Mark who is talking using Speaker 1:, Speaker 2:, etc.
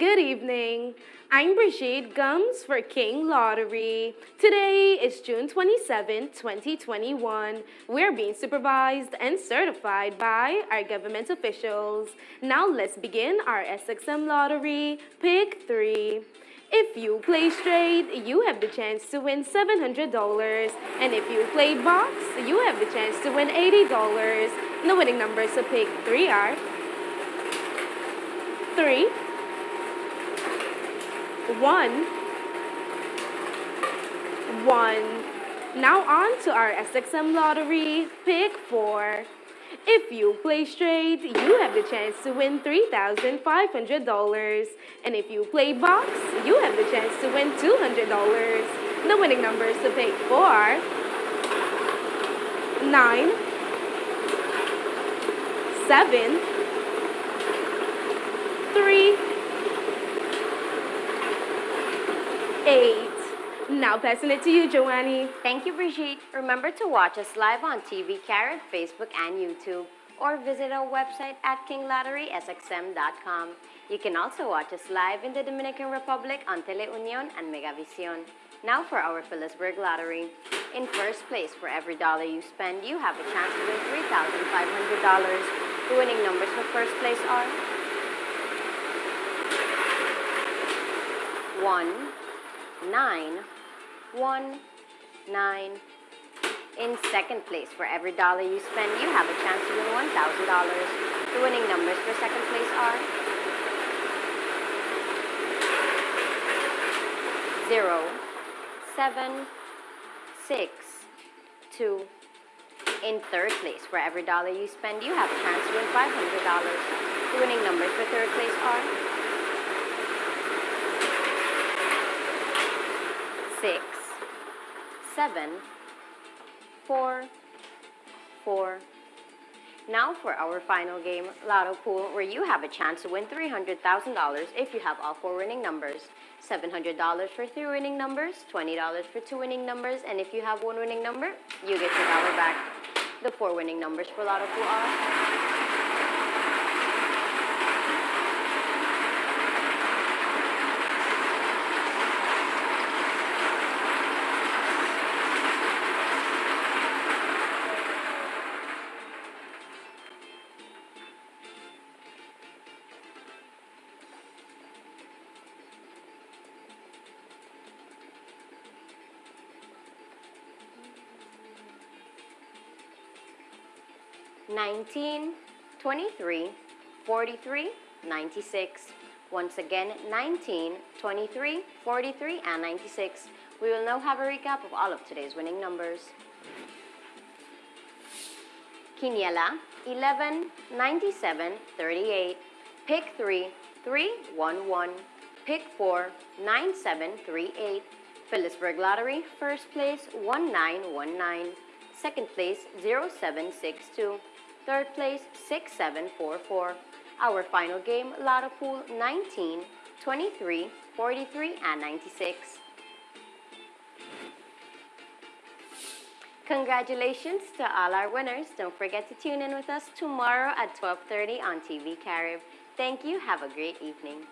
Speaker 1: Good evening. I'm Brigitte Gums for King Lottery. Today is June 27, 2021. We're being supervised and certified by our government officials. Now let's begin our SXM Lottery. Pick 3. If you play straight, you have the chance to win $700. And if you play box, you have the chance to win $80. The winning numbers to pick 3 are 3, 1, 1. Now on to our SXM lottery, pick 4. If you play straight, you have the chance to win $3,500. And if you play box, you have the chance to win $200. The winning numbers to pick 4 are 9, 7, 3, 8. Now passing it to you, Joannie.
Speaker 2: Thank you, Brigitte. Remember to watch us live on TV, Carib, Facebook, and YouTube, or visit our website at kinglotterysxm.com. You can also watch us live in the Dominican Republic on Teleunion and Megavision. Now for our Philipsburg Lottery. In first place, for every dollar you spend, you have a chance to win $3,500. The winning numbers for first place are 1, 9, 1, 9. In second place, for every dollar you spend, you have a chance to win $1,000. The winning numbers for second place are 0, 7, 6, 2. In third place, for every dollar you spend, you have a chance to win $500. The winning numbers for third place are six, seven, four, four. Now for our final game, Lotto Pool, where you have a chance to win $300,000 if you have all four winning numbers. $700 for three winning numbers, $20 for two winning numbers, and if you have one winning number, you get your dollar back. The four winning numbers for Lotto Pool are 19, 23, 43, 96. Once again, 19, 23, 43, and 96. We will now have a recap of all of today's winning numbers. Quiniela, 11, 97, 38. Pick 3, 3, 1, 1. Pick 4, 9, 7, 3, 8. Philipsburg Lottery, first place, 1919. Second place, 0762. Third place, 6744. Our final game, Lotto Pool 19, 23, 43, and 96. Congratulations to all our winners. Don't forget to tune in with us tomorrow at 12.30 on TV Carib. Thank you. Have a great evening.